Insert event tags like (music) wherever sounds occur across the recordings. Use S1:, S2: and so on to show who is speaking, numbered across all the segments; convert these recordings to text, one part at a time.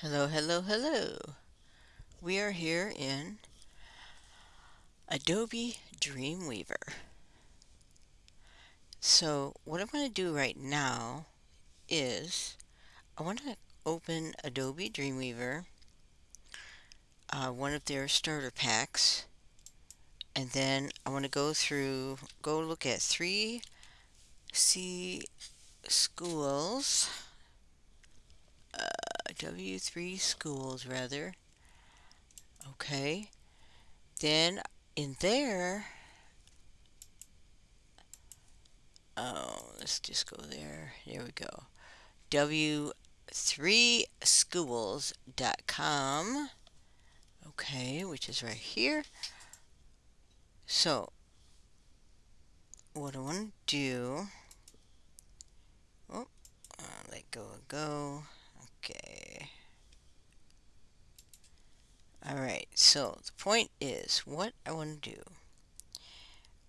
S1: Hello, hello, hello. We are here in Adobe Dreamweaver. So what I'm going to do right now is I want to open Adobe Dreamweaver, uh, one of their starter packs, and then I want to go through, go look at 3C schools W3 schools rather. Okay. Then in there, oh, let's just go there. There we go. W3schools.com. Okay, which is right here. So, what I want to do, oh, uh, let go go. Okay. Alright, so the point is, what I want to do,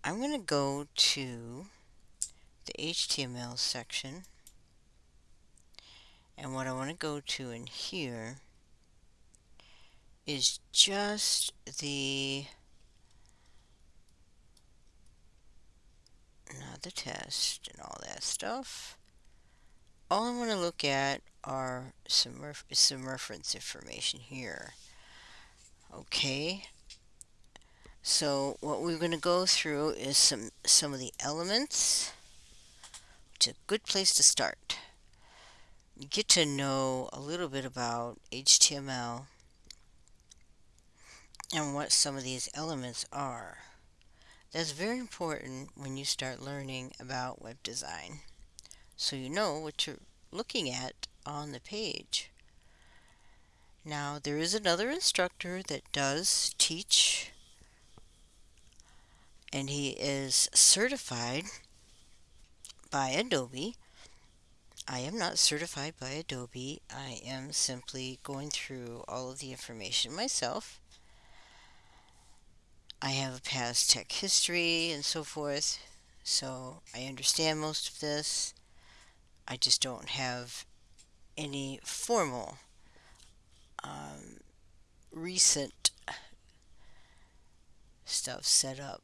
S1: I'm going to go to the HTML section, and what I want to go to in here is just the, not the test and all that stuff. All I want to look at are some, ref some reference information here. Okay. So what we're going to go through is some, some of the elements. It's a good place to start. You get to know a little bit about HTML and what some of these elements are. That's very important when you start learning about web design. So you know what you're looking at on the page. Now there is another instructor that does teach and he is certified by Adobe. I am not certified by Adobe. I am simply going through all of the information myself. I have a past tech history and so forth, so I understand most of this. I just don't have any formal um, recent stuff set up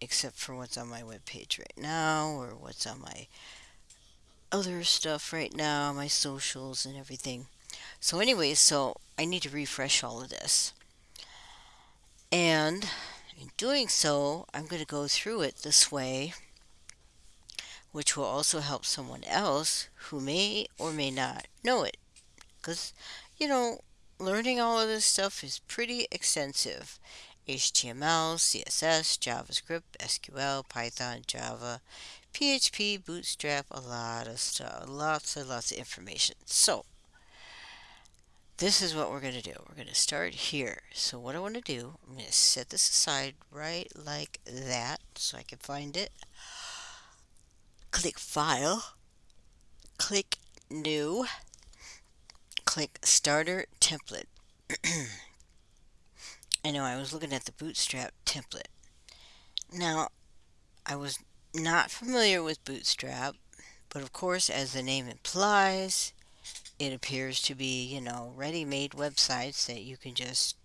S1: except for what's on my web page right now or what's on my other stuff right now, my socials and everything. So anyway, so I need to refresh all of this. And in doing so, I'm going to go through it this way, which will also help someone else who may or may not know it. Because, you know, learning all of this stuff is pretty extensive. HTML, CSS, JavaScript, SQL, Python, Java, PHP, Bootstrap, a lot of stuff, lots and lots of information. So, this is what we're going to do. We're going to start here. So what I want to do, I'm going to set this aside right like that so I can find it. Click File, click New, click Starter Template. (clears throat) I know I was looking at the Bootstrap template. Now, I was not familiar with Bootstrap, but of course, as the name implies, it appears to be, you know, ready-made websites that you can just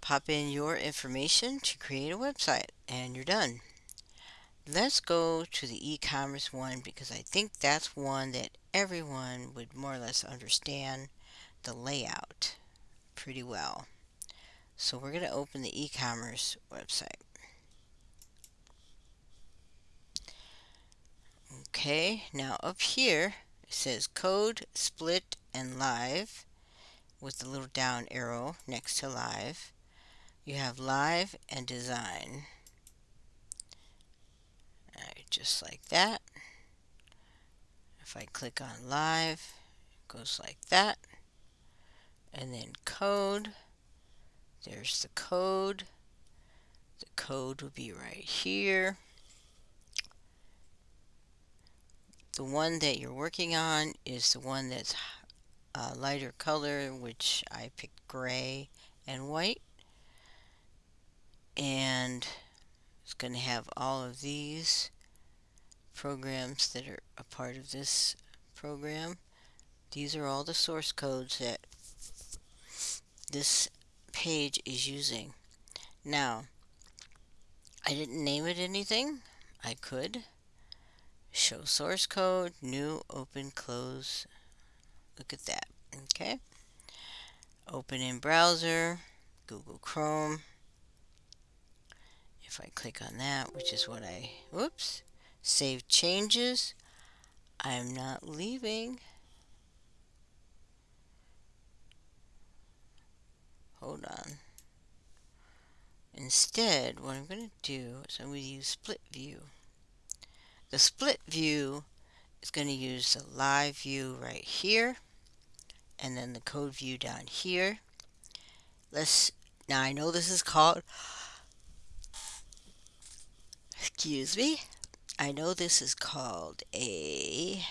S1: pop in your information to create a website and you're done. Let's go to the e-commerce one because I think that's one that everyone would more or less understand the layout pretty well. So we're going to open the e-commerce website. Okay, now up here it says code, split, and live with the little down arrow next to live. You have live and design. Just like that. If I click on live, it goes like that. And then code. There's the code. The code will be right here. The one that you're working on is the one that's a lighter color, which I picked gray and white. And it's going to have all of these programs that are a part of this program. These are all the source codes that this page is using. Now, I didn't name it anything. I could. Show source code, new, open, close. Look at that. Okay. Open in browser, Google Chrome. If I click on that, which is what I, whoops, save changes, I'm not leaving. Hold on. Instead, what I'm going to do is I'm going to use split view. The split view is going to use the live view right here and then the code view down here. Let's, now I know this is called, excuse me, I know this is called a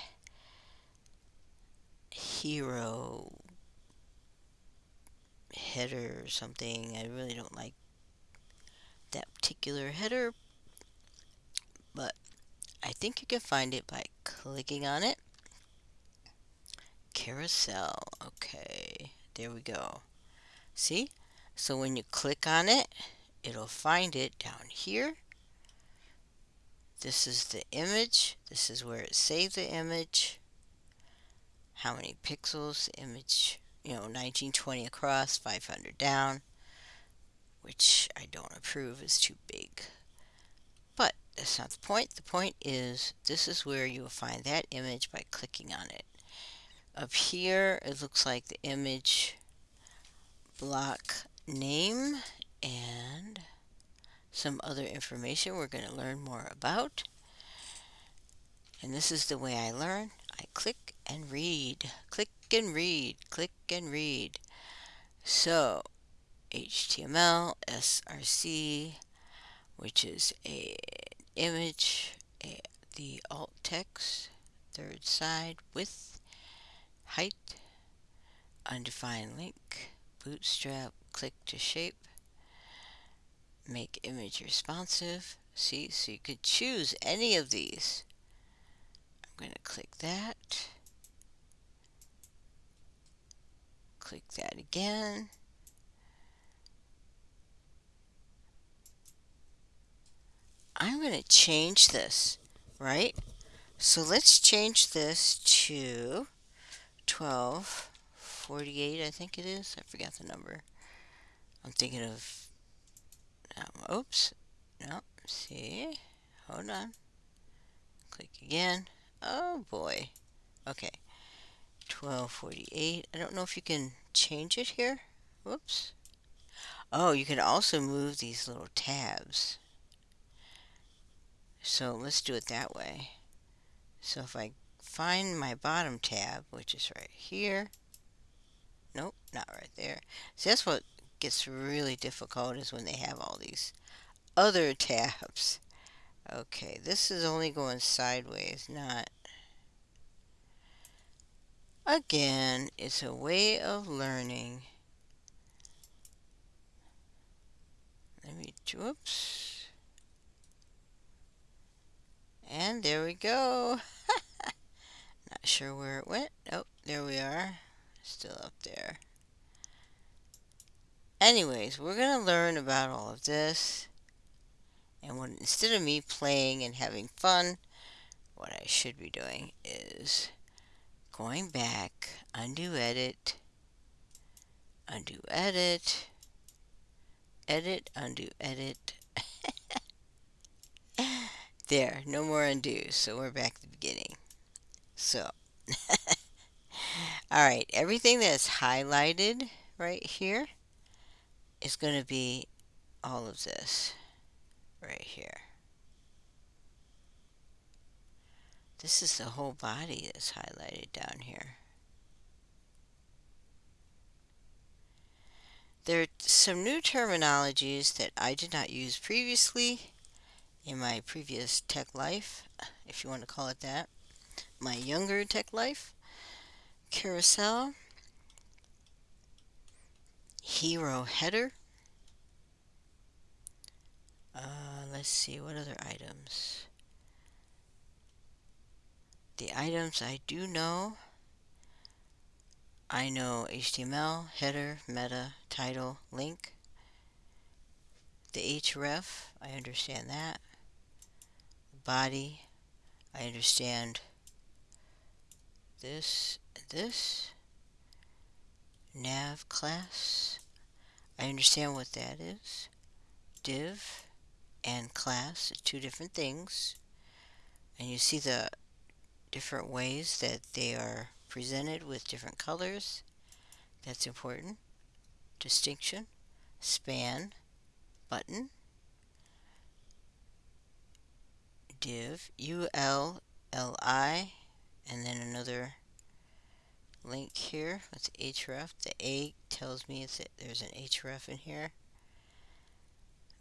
S1: hero header or something. I really don't like that particular header, but I think you can find it by clicking on it. Carousel, okay, there we go. See? So when you click on it, it'll find it down here. This is the image. This is where it saved the image. How many pixels image, you know, 1920 across, 500 down, which I don't approve is too big. But that's not the point. The point is this is where you will find that image by clicking on it. Up here, it looks like the image block name and some other information we're going to learn more about. And this is the way I learn. I click and read, click and read, click and read. So, HTML, src, which is a image, a, the alt text, third side, width, height, undefined link, bootstrap, click to shape, make image responsive. See, so you could choose any of these. I'm going to click that. Click that again. I'm going to change this, right? So let's change this to 1248, I think it is. I forgot the number. I'm thinking of, um, oops, no, see, hold on. Click again. Oh boy. Okay. 1248. I don't know if you can change it here. Whoops. Oh, you can also move these little tabs. So let's do it that way. So if I find my bottom tab, which is right here, nope, not right there. So that's what gets really difficult is when they have all these other tabs. Okay, this is only going sideways, not... Again, it's a way of learning. Let me, whoops. And there we go. (laughs) Not sure where it went. Oh, there we are. Still up there. Anyways, we're going to learn about all of this. And when, instead of me playing and having fun, what I should be doing is going back, undo edit, undo edit, edit, undo edit, (laughs) There, no more undo, so we're back to the beginning. So, (laughs) alright, everything that's highlighted right here is going to be all of this right here. This is the whole body that's highlighted down here. There are some new terminologies that I did not use previously in my previous tech life, if you want to call it that, my younger tech life, carousel, hero header, uh, let's see, what other items? The items I do know I know HTML, header, meta, title, link. The href, I understand that. Body, I understand this, this. Nav class, I understand what that is. Div and class, two different things. And you see the different ways that they are presented with different colors. That's important. Distinction, span, button, div, U-L-L-I, and then another link here with href. The A tells me it's there's an href in here.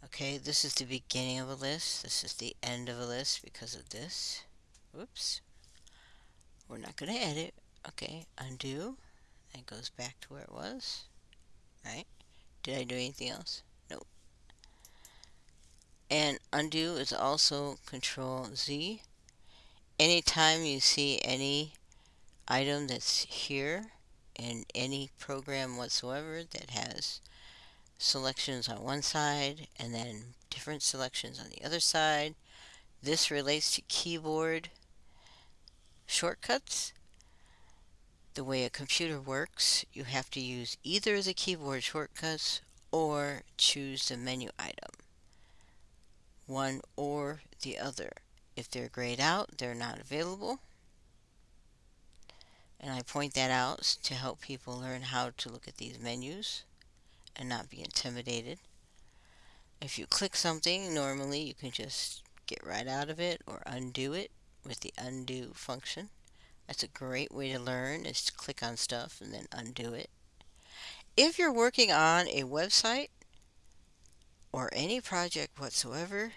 S1: Okay, this is the beginning of a list. This is the end of a list because of this. Whoops. We're not going to edit. Okay, undo. It goes back to where it was. Right? Did I do anything else? Nope. And undo is also control Z. Anytime you see any item that's here in any program whatsoever that has selections on one side and then different selections on the other side. This relates to keyboard shortcuts. The way a computer works, you have to use either the keyboard shortcuts or choose the menu item. One or the other. If they're grayed out, they're not available. And I point that out to help people learn how to look at these menus and not be intimidated. If you click something, normally you can just get right out of it or undo it with the undo function. That's a great way to learn is to click on stuff and then undo it. If you're working on a website or any project whatsoever,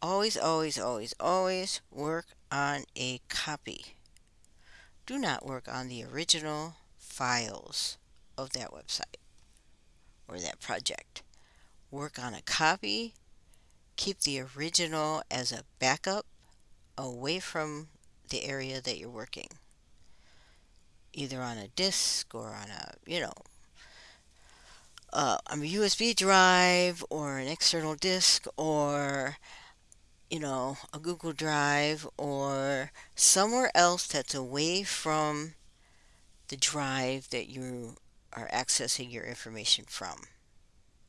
S1: always, always, always, always work on a copy. Do not work on the original files of that website or that project. Work on a copy. Keep the original as a backup away from the area that you're working. Either on a disk or on a, you know, uh, a USB drive or an external disk or you know, a Google Drive or somewhere else that's away from the drive that you are accessing your information from.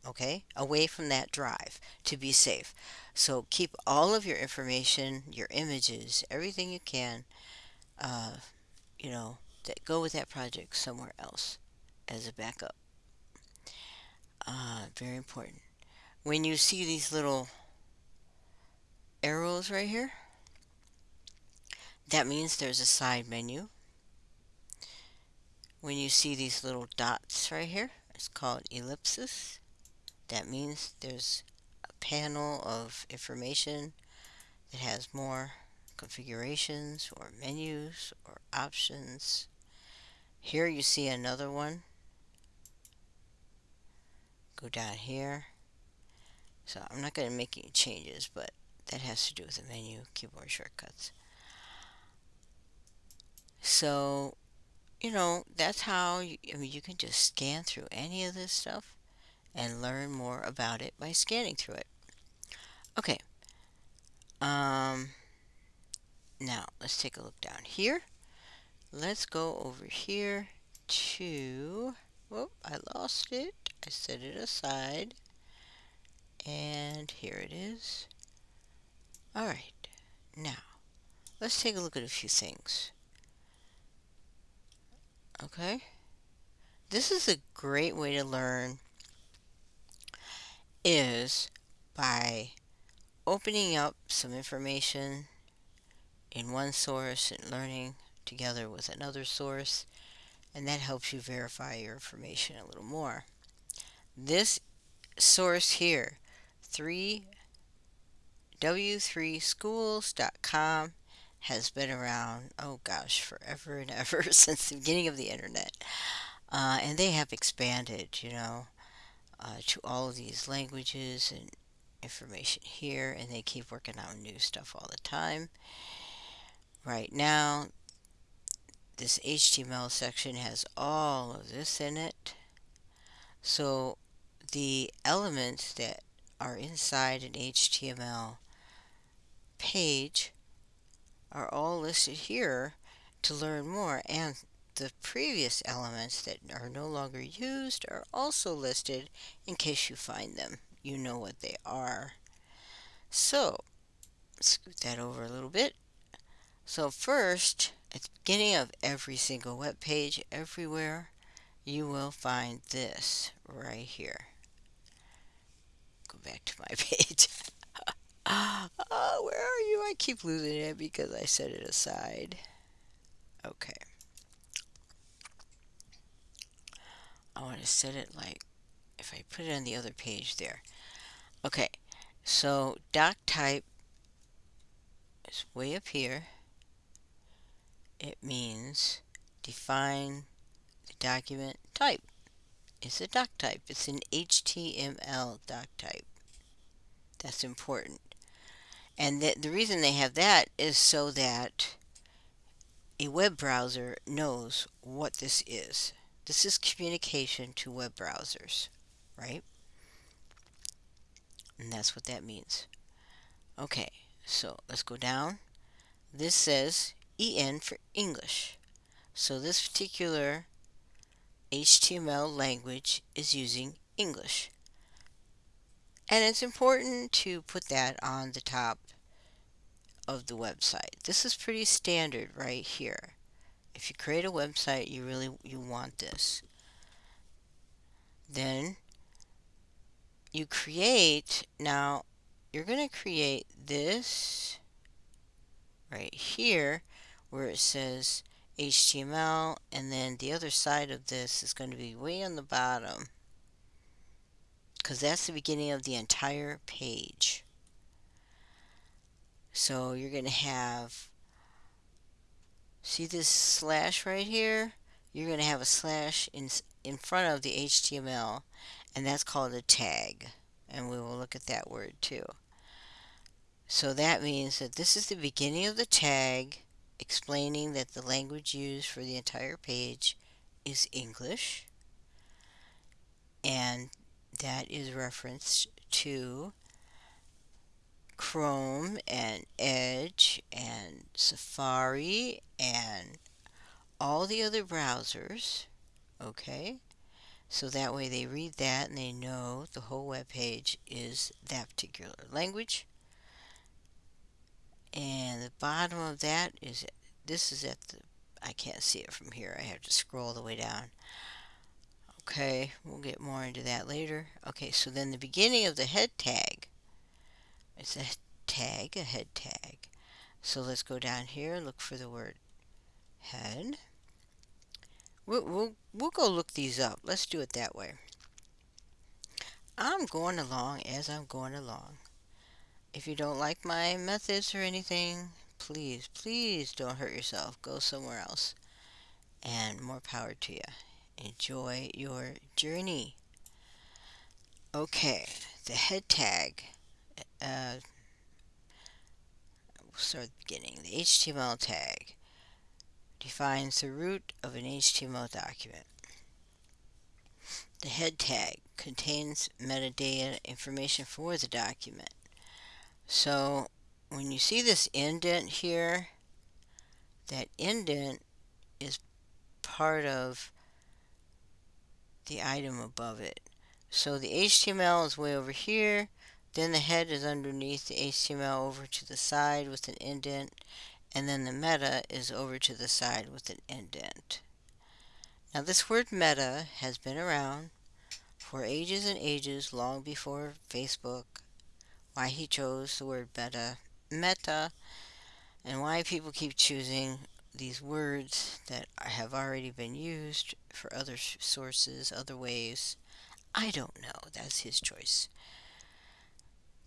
S1: Okay? Away from that drive to be safe. So keep all of your information, your images, everything you can, uh, you know, that go with that project somewhere else as a backup. Uh, very important. When you see these little arrows right here, that means there's a side menu. When you see these little dots right here, it's called ellipsis. That means there's a panel of information that has more configurations or menus or options. Here you see another one. Go down here. So I'm not going to make any changes, but that has to do with the menu keyboard shortcuts. So, you know, that's how you, I mean, you can just scan through any of this stuff and learn more about it by scanning through it. Okay. Um, now, let's take a look down here. Let's go over here to, whoop, I lost it. I set it aside. And here it is. Alright, now let's take a look at a few things. Okay, this is a great way to learn is by opening up some information in one source and learning together with another source and that helps you verify your information a little more. This source here, 3 w3schools.com has been around, oh gosh, forever and ever (laughs) since the beginning of the internet. Uh, and they have expanded, you know, uh, to all of these languages and information here, and they keep working on new stuff all the time. Right now, this HTML section has all of this in it. So the elements that are inside an HTML page are all listed here to learn more and the previous elements that are no longer used are also listed in case you find them. You know what they are. So, scoot that over a little bit. So first, at the beginning of every single web page, everywhere, you will find this right here. Go back to my (laughs) page. oh, (laughs) where? I keep losing it because I set it aside. Okay. I want to set it like, if I put it on the other page there. Okay, so doc type is way up here. It means define the document type. It's a doc type. It's an HTML doc type. That's important. And the, the reason they have that is so that a web browser knows what this is. This is communication to web browsers, right? And that's what that means. Okay, so let's go down. This says EN for English. So this particular HTML language is using English. And it's important to put that on the top of the website. This is pretty standard right here. If you create a website, you really you want this. Then you create, now you're going to create this right here where it says HTML and then the other side of this is going to be way on the bottom because that's the beginning of the entire page. So you're going to have, see this slash right here? You're going to have a slash in, in front of the HTML, and that's called a tag. And we will look at that word too. So that means that this is the beginning of the tag explaining that the language used for the entire page is English. And that is referenced to Chrome and Edge and Safari and all the other browsers. Okay? So that way they read that and they know the whole web page is that particular language. And the bottom of that is, this is at the, I can't see it from here. I have to scroll the way down. Okay, we'll get more into that later. Okay, so then the beginning of the head tag it's a tag, a head tag. So let's go down here, and look for the word head. We'll, we'll, we'll go look these up. Let's do it that way. I'm going along as I'm going along. If you don't like my methods or anything, please, please don't hurt yourself. Go somewhere else. And more power to you. Enjoy your journey. Okay, the head tag uh, we'll start at the beginning. The HTML tag defines the root of an HTML document. The head tag contains metadata information for the document. So when you see this indent here, that indent is part of the item above it. So the HTML is way over here, then the head is underneath the HTML over to the side with an indent, and then the meta is over to the side with an indent. Now this word meta has been around for ages and ages, long before Facebook, why he chose the word meta, meta, and why people keep choosing these words that have already been used for other sources, other ways. I don't know. That's his choice.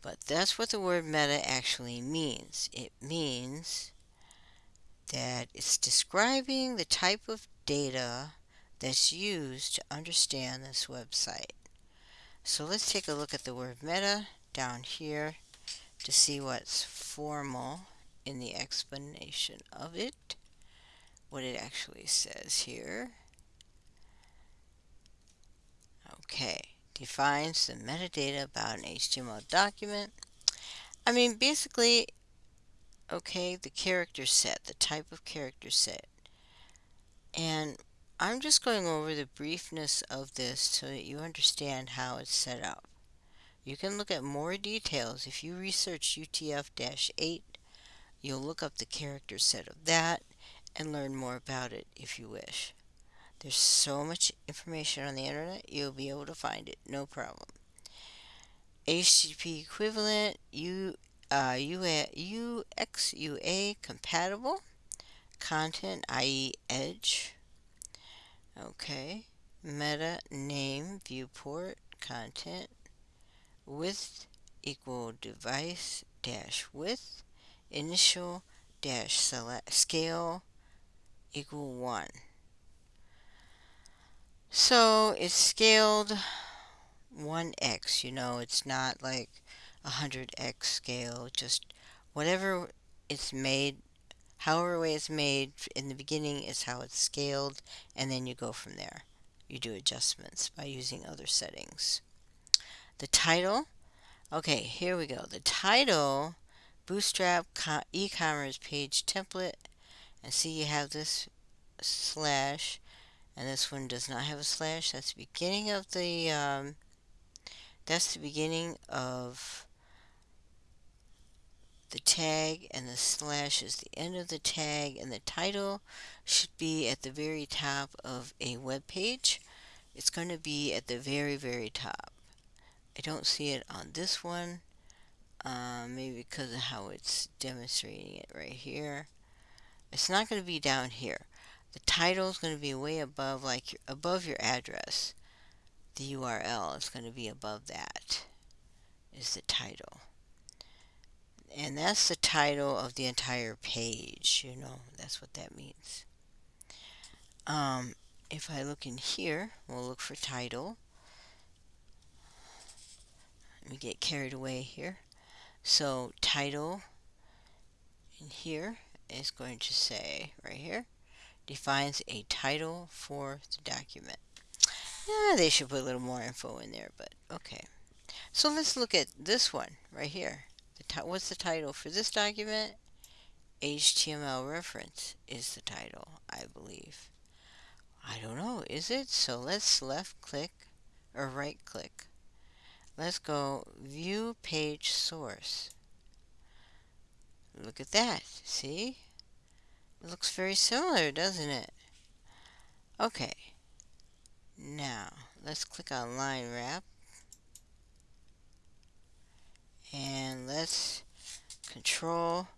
S1: But that's what the word meta actually means. It means that it's describing the type of data that's used to understand this website. So let's take a look at the word meta down here to see what's formal in the explanation of it. What it actually says here. Okay, defines the metadata about an HTML document. I mean, basically, okay, the character set, the type of character set. And I'm just going over the briefness of this so that you understand how it's set up. You can look at more details. If you research UTF-8, you'll look up the character set of that and learn more about it if you wish. There's so much information on the internet, you'll be able to find it, no problem. HTTP equivalent, U, uh, UA, UXUA compatible, content, i.e. Edge. Okay, meta name viewport content width equal device dash width initial dash select scale equal 1 so it's scaled 1x you know it's not like a 100x scale just whatever it's made however way it's made in the beginning is how it's scaled and then you go from there you do adjustments by using other settings the title. Okay, here we go. The title, Bootstrap e-commerce page template. And see you have this slash. And this one does not have a slash. That's the beginning of the, um, that's the beginning of the tag and the slash is the end of the tag and the title should be at the very top of a web page. It's going to be at the very, very top. I don't see it on this one. Uh, maybe because of how it's demonstrating it right here. It's not going to be down here. The title is going to be way above, like above your address. The URL is going to be above that. Is the title. And that's the title of the entire page. You know, that's what that means. Um, if I look in here, we'll look for title. Let me get carried away here. So title in here is going to say right here defines a title for the document. Yeah, they should put a little more info in there, but okay. So let's look at this one right here. The what's the title for this document? HTML reference is the title, I believe. I don't know, is it? So let's left click or right click Let's go view page source. Look at that. See? It looks very similar, doesn't it? Okay. Now, let's click on line wrap. And let's control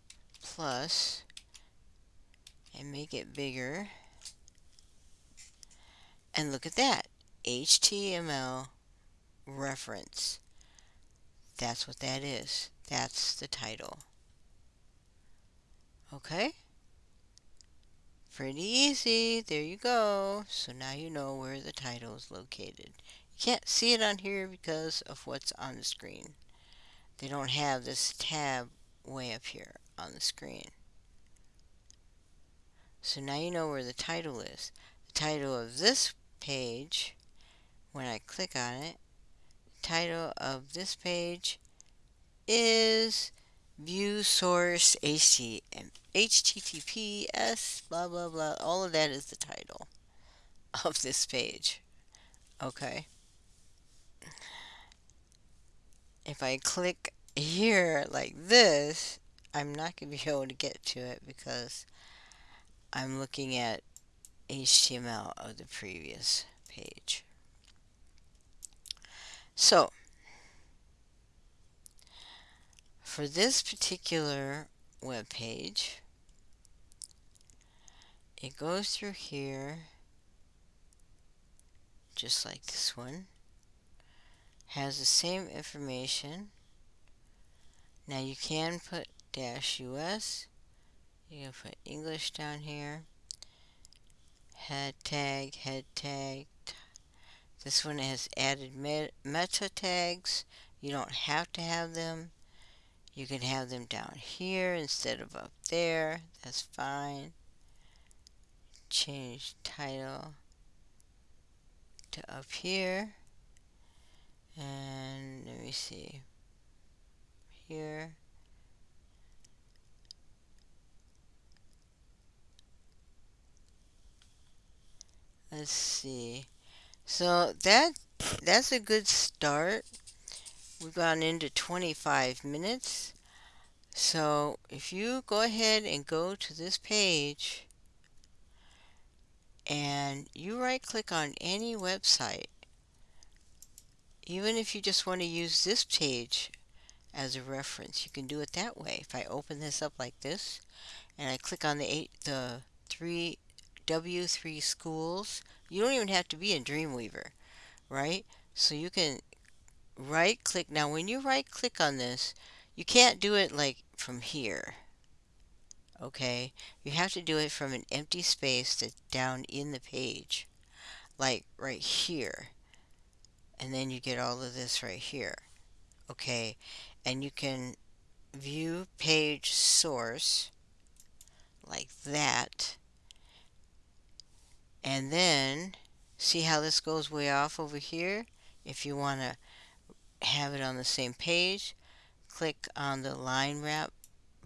S1: plus and make it bigger. And look at that. HTML reference. That's what that is. That's the title. Okay? Pretty easy. There you go. So now you know where the title is located. You can't see it on here because of what's on the screen. They don't have this tab way up here on the screen. So now you know where the title is. The title of this page, when I click on it, the title of this page is view source HTML, https blah blah blah. All of that is the title of this page. Okay. If I click here like this I'm not going to be able to get to it because I'm looking at HTML of the previous page. So, for this particular web page, it goes through here just like this one has the same information now you can put dash US you can put English down here head tag head tag this one has added meta tags. You don't have to have them. You can have them down here instead of up there. That's fine. change title to up here. And let me see. Here. Let's see. So that that's a good start. We've gone into 25 minutes. So if you go ahead and go to this page and you right click on any website, even if you just want to use this page as a reference, you can do it that way. If I open this up like this and I click on the eight, the three W3 schools, you don't even have to be in Dreamweaver, right? So you can right click. Now when you right click on this, you can't do it like from here. Okay, you have to do it from an empty space that's down in the page, like right here. And then you get all of this right here. Okay, and you can view page source like that. And then see how this goes way off over here? If you want to have it on the same page, click on the line wrap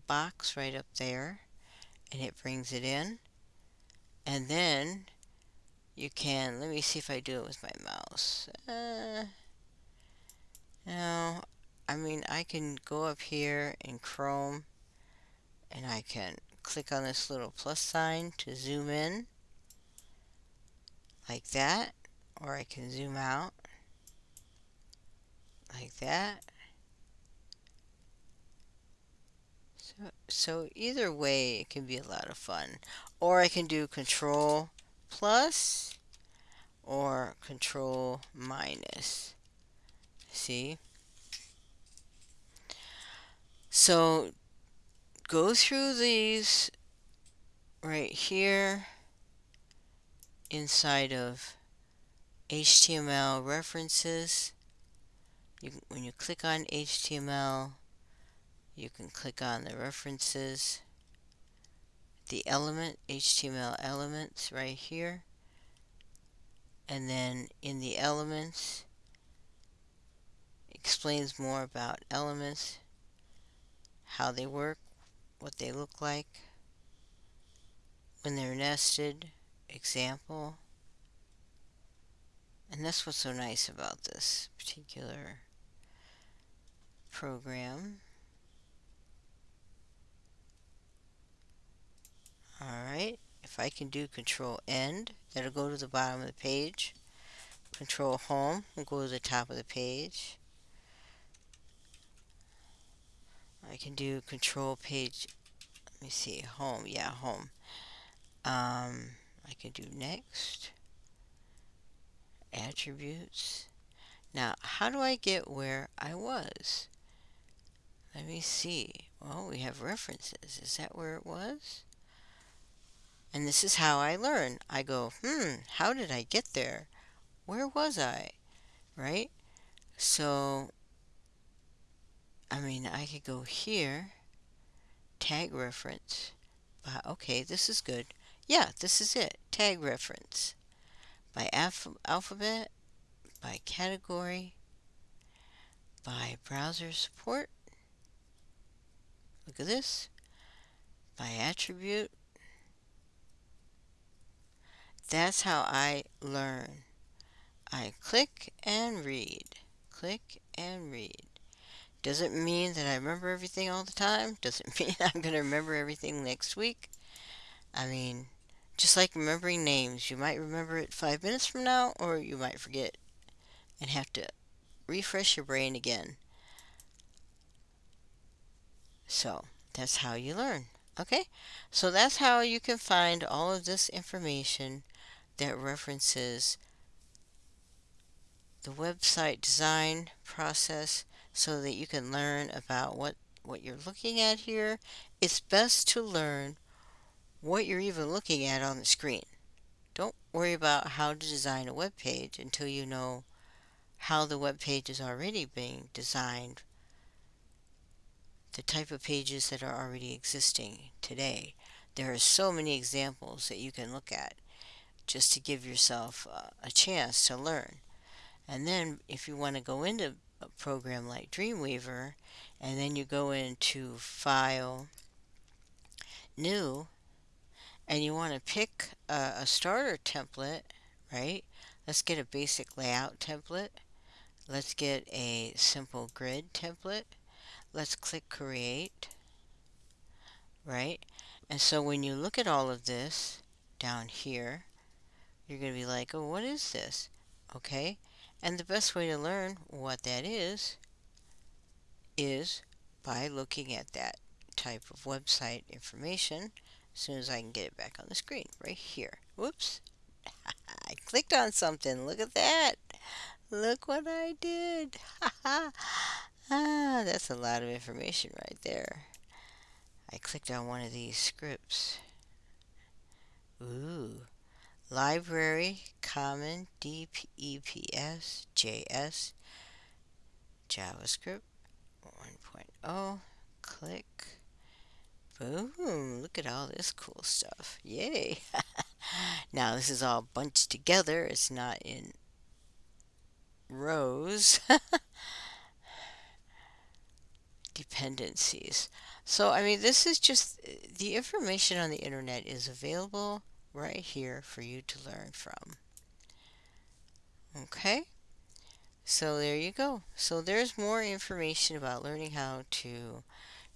S1: box right up there and it brings it in. And then you can, let me see if I do it with my mouse. Uh, no, I mean, I can go up here in Chrome and I can click on this little plus sign to zoom in like that, or I can zoom out like that. So, so either way, it can be a lot of fun. Or I can do control plus or control minus. See? So go through these right here inside of HTML references. You, when you click on HTML, you can click on the references, the element, HTML elements right here. And then in the elements, explains more about elements, how they work, what they look like, when they're nested, example. And that's what's so nice about this particular program. Alright, if I can do control end, that'll go to the bottom of the page. Control home will go to the top of the page. I can do control page, let me see, home, yeah, home. Um, I can do next, attributes. Now, how do I get where I was? Let me see. Well, we have references. Is that where it was? And this is how I learn. I go, hmm, how did I get there? Where was I? Right? So I mean, I could go here, tag reference. Uh, okay, this is good. Yeah, this is it. Tag reference. By alph alphabet, by category, by browser support. Look at this. By attribute. That's how I learn. I click and read. Click and read. Doesn't mean that I remember everything all the time. Doesn't (laughs) mean I'm going to remember everything next week. I mean, just like remembering names, you might remember it five minutes from now, or you might forget and have to refresh your brain again. So, that's how you learn. Okay? So, that's how you can find all of this information that references the website design process so that you can learn about what, what you're looking at here. It's best to learn what you're even looking at on the screen. Don't worry about how to design a web page until you know how the web page is already being designed, the type of pages that are already existing today. There are so many examples that you can look at just to give yourself a chance to learn. And then if you want to go into a program like Dreamweaver, and then you go into File, New, and you want to pick a, a starter template, right? Let's get a basic layout template. Let's get a simple grid template. Let's click Create, right? And so when you look at all of this down here, you're going to be like, oh, what is this? Okay. And the best way to learn what that is, is by looking at that type of website information as soon as I can get it back on the screen right here. Whoops. (laughs) I clicked on something. Look at that. Look what I did. (laughs) ah, that's a lot of information right there. I clicked on one of these scripts. Ooh. Library Common DEPS JS JavaScript 1.0 click boom look at all this cool stuff yay (laughs) now this is all bunched together it's not in rows (laughs) dependencies so I mean this is just the information on the internet is available right here for you to learn from. Okay, so there you go. So there's more information about learning how to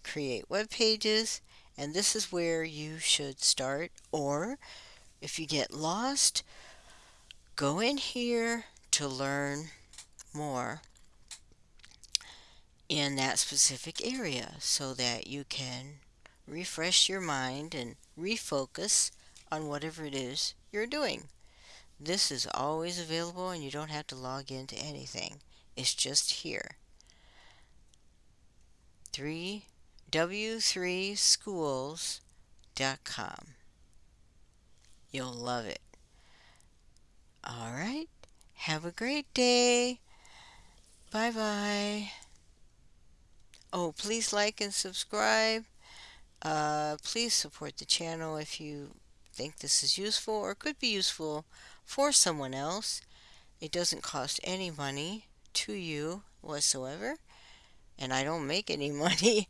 S1: create web pages, and this is where you should start. Or if you get lost, go in here to learn more in that specific area so that you can refresh your mind and refocus on whatever it is you're doing. This is always available and you don't have to log into anything. It's just here. 3 w3schools.com. You'll love it. All right. Have a great day. Bye bye. Oh, please like and subscribe. Uh, please support the channel if you think this is useful or could be useful for someone else. It doesn't cost any money to you whatsoever, and I don't make any (laughs) money.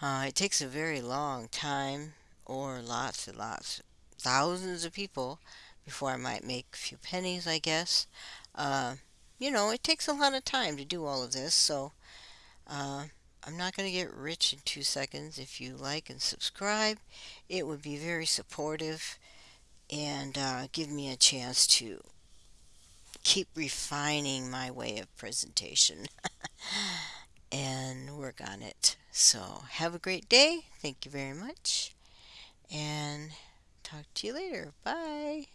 S1: Uh, it takes a very long time, or lots and lots, thousands of people before I might make a few pennies, I guess. Uh, you know, it takes a lot of time to do all of this, so uh, I'm not going to get rich in two seconds. If you like and subscribe, it would be very supportive and uh, give me a chance to keep refining my way of presentation (laughs) and work on it. So have a great day. Thank you very much. And talk to you later. Bye.